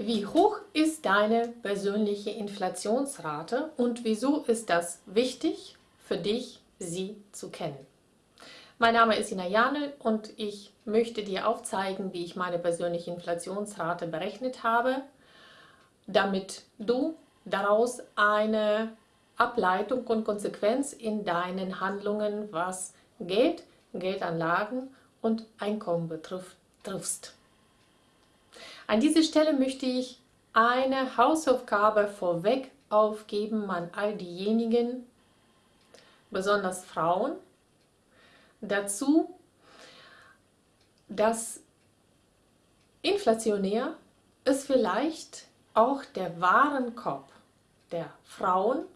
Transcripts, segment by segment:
Wie hoch ist deine persönliche Inflationsrate und wieso ist das wichtig für dich, sie zu kennen? Mein Name ist Ina Janel und ich möchte dir aufzeigen, wie ich meine persönliche Inflationsrate berechnet habe, damit du daraus eine Ableitung und Konsequenz in deinen Handlungen, was Geld, Geldanlagen und Einkommen betrifft, triffst. An dieser Stelle möchte ich eine Hausaufgabe vorweg aufgeben an all diejenigen, besonders Frauen, dazu, dass inflationär ist vielleicht auch der Warenkorb der Frauen,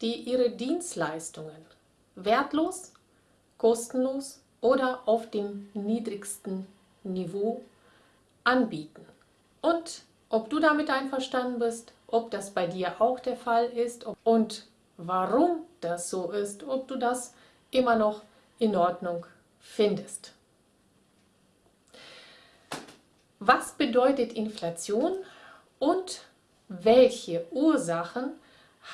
die ihre Dienstleistungen wertlos, kostenlos oder auf dem niedrigsten Niveau anbieten. Und ob du damit einverstanden bist, ob das bei dir auch der Fall ist und warum das so ist, ob du das immer noch in Ordnung findest. Was bedeutet Inflation und welche Ursachen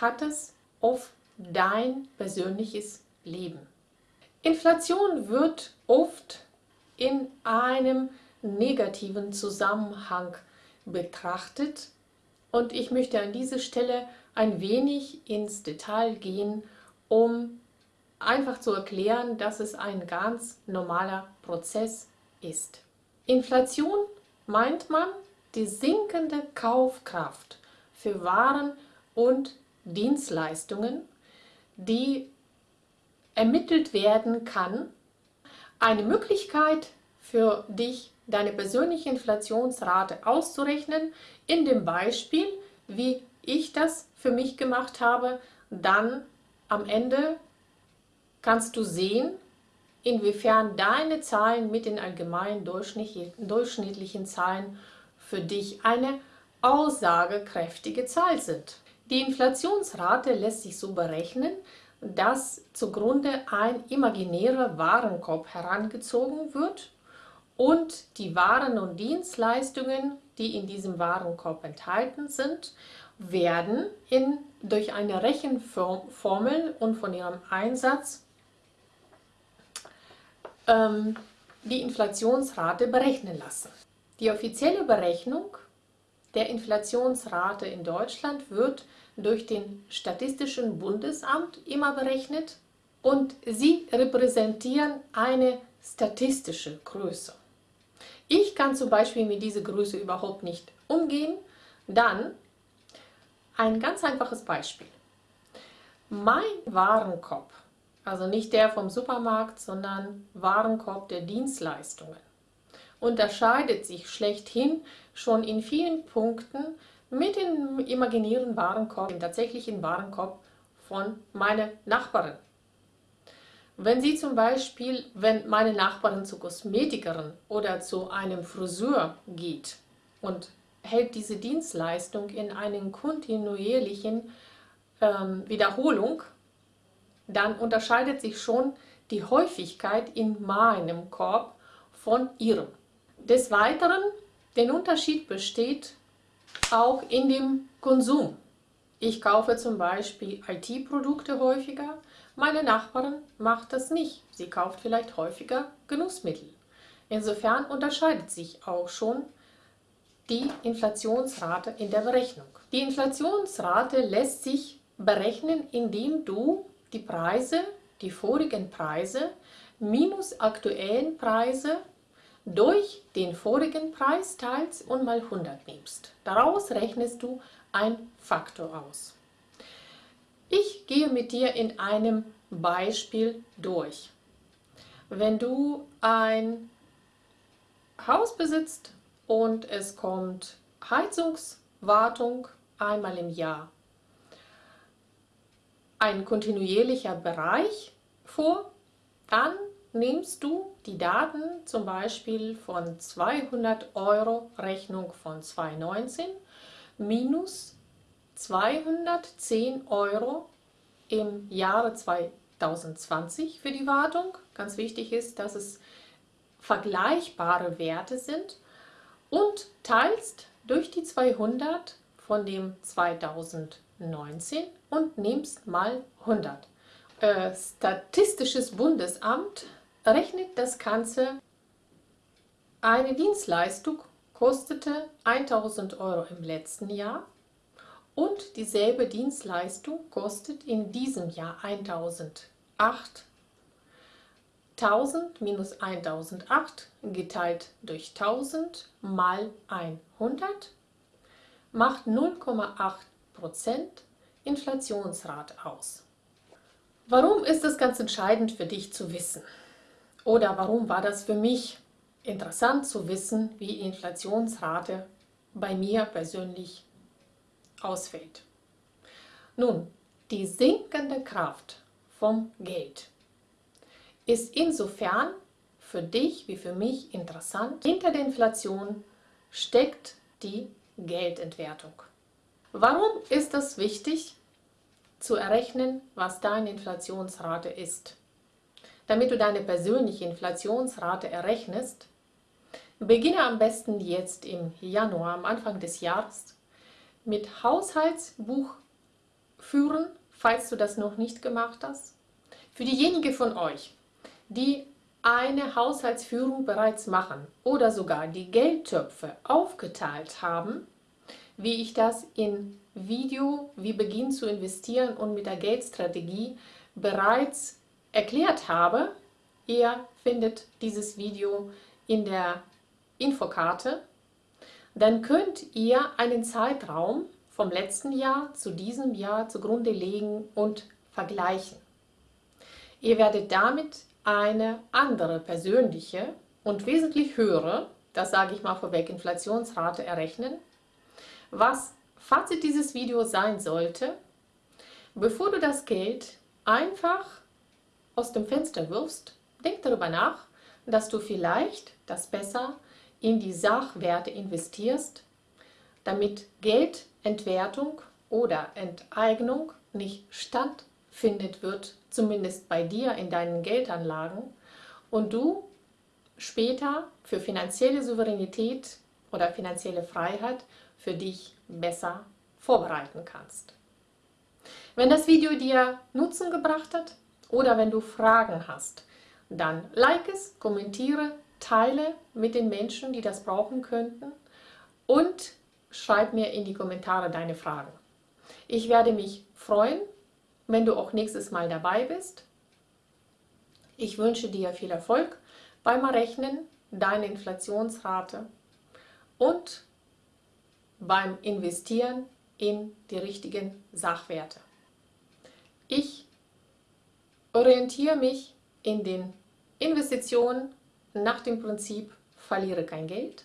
hat es auf dein persönliches Leben? Inflation wird oft in einem negativen Zusammenhang betrachtet und ich möchte an dieser Stelle ein wenig ins Detail gehen, um einfach zu erklären, dass es ein ganz normaler Prozess ist. Inflation meint man die sinkende Kaufkraft für Waren und Dienstleistungen, die ermittelt werden kann. Eine Möglichkeit für dich, deine persönliche Inflationsrate auszurechnen, in dem Beispiel, wie ich das für mich gemacht habe, dann am Ende kannst du sehen, inwiefern deine Zahlen mit den allgemeinen durchschnittlichen Zahlen für dich eine aussagekräftige Zahl sind. Die Inflationsrate lässt sich so berechnen, dass zugrunde ein imaginärer Warenkorb herangezogen wird und die Waren und Dienstleistungen, die in diesem Warenkorb enthalten sind, werden in, durch eine Rechenformel und von ihrem Einsatz ähm, die Inflationsrate berechnen lassen. Die offizielle Berechnung der Inflationsrate in Deutschland wird durch den Statistischen Bundesamt immer berechnet und sie repräsentieren eine statistische Größe. Ich kann zum Beispiel mit dieser Größe überhaupt nicht umgehen, dann ein ganz einfaches Beispiel. Mein Warenkorb also nicht der vom Supermarkt, sondern Warenkorb der Dienstleistungen, unterscheidet sich schlechthin schon in vielen Punkten mit dem imaginären Warenkorb, dem tatsächlichen Warenkorb von meiner Nachbarin. Wenn sie zum Beispiel, wenn meine Nachbarin zur Kosmetikerin oder zu einem Friseur geht und hält diese Dienstleistung in einer kontinuierlichen ähm, Wiederholung, dann unterscheidet sich schon die Häufigkeit in meinem Korb von ihrem. Des Weiteren, der Unterschied besteht auch in dem Konsum. Ich kaufe zum Beispiel IT-Produkte häufiger, meine Nachbarin macht das nicht. Sie kauft vielleicht häufiger Genussmittel. Insofern unterscheidet sich auch schon die Inflationsrate in der Berechnung. Die Inflationsrate lässt sich berechnen, indem du die Preise, die vorigen Preise minus aktuellen Preise durch den vorigen Preis teilst und mal 100 nimmst. Daraus rechnest du ein Faktor aus. Ich gehe mit dir in einem Beispiel durch. Wenn du ein Haus besitzt und es kommt Heizungswartung einmal im Jahr ein kontinuierlicher Bereich vor, dann nimmst du die Daten zum Beispiel von 200 Euro Rechnung von 2019 minus 210 Euro im Jahre 2020 für die Wartung. Ganz wichtig ist, dass es vergleichbare Werte sind und teilst durch die 200 von dem 2019 und nimmst mal 100. Äh, Statistisches Bundesamt rechnet das Ganze. Eine Dienstleistung kostete 1000 Euro im letzten Jahr und dieselbe Dienstleistung kostet in diesem Jahr 1008. 1000 minus 1008 geteilt durch 1000 mal 100 macht 0,8% Inflationsrate aus. Warum ist das ganz entscheidend für dich zu wissen? Oder warum war das für mich interessant zu wissen, wie Inflationsrate bei mir persönlich ausfällt? Nun, die sinkende Kraft vom Geld ist insofern für dich wie für mich interessant. Hinter der Inflation steckt die Geldentwertung. Warum ist es wichtig zu errechnen, was deine Inflationsrate ist? Damit du deine persönliche Inflationsrate errechnest, beginne am besten jetzt im Januar, am Anfang des Jahres, mit Haushaltsbuch führen, falls du das noch nicht gemacht hast. Für diejenigen von euch, die eine Haushaltsführung bereits machen oder sogar die Geldtöpfe aufgeteilt haben, wie ich das in Video Wie beginnen zu investieren und mit der Geldstrategie bereits erklärt habe. Ihr findet dieses Video in der Infokarte. Dann könnt ihr einen Zeitraum vom letzten Jahr zu diesem Jahr zugrunde legen und vergleichen. Ihr werdet damit eine andere persönliche und wesentlich höhere, das sage ich mal vorweg, Inflationsrate errechnen. Was Fazit dieses Videos sein sollte, bevor du das Geld einfach aus dem Fenster wirfst, denk darüber nach, dass du vielleicht das besser in die Sachwerte investierst, damit Geldentwertung oder Enteignung nicht stattfindet wird zumindest bei dir in deinen Geldanlagen, und du später für finanzielle Souveränität oder finanzielle Freiheit für dich besser vorbereiten kannst. Wenn das Video dir Nutzen gebracht hat oder wenn du Fragen hast, dann like es, kommentiere, teile mit den Menschen, die das brauchen könnten und schreib mir in die Kommentare deine Fragen. Ich werde mich freuen, wenn du auch nächstes Mal dabei bist. Ich wünsche dir viel Erfolg beim Errechnen deiner Inflationsrate und beim Investieren in die richtigen Sachwerte. Ich orientiere mich in den Investitionen nach dem Prinzip verliere kein Geld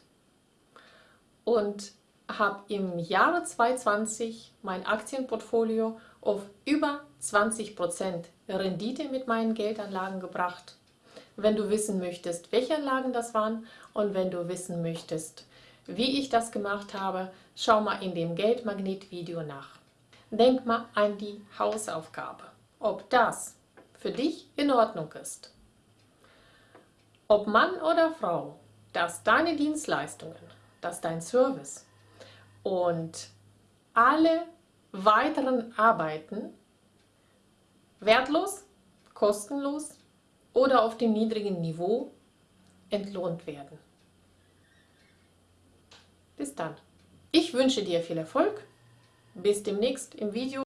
und habe im Jahre 2020 mein Aktienportfolio auf über 20% Rendite mit meinen Geldanlagen gebracht. Wenn du wissen möchtest, welche Anlagen das waren und wenn du wissen möchtest, wie ich das gemacht habe, schau mal in dem Geldmagnet-Video nach. Denk mal an die Hausaufgabe, ob das für dich in Ordnung ist. Ob Mann oder Frau, dass deine Dienstleistungen, dass dein Service und alle weiteren Arbeiten wertlos, kostenlos oder auf dem niedrigen Niveau entlohnt werden. Bis dann. Ich wünsche dir viel Erfolg. Bis demnächst im Video.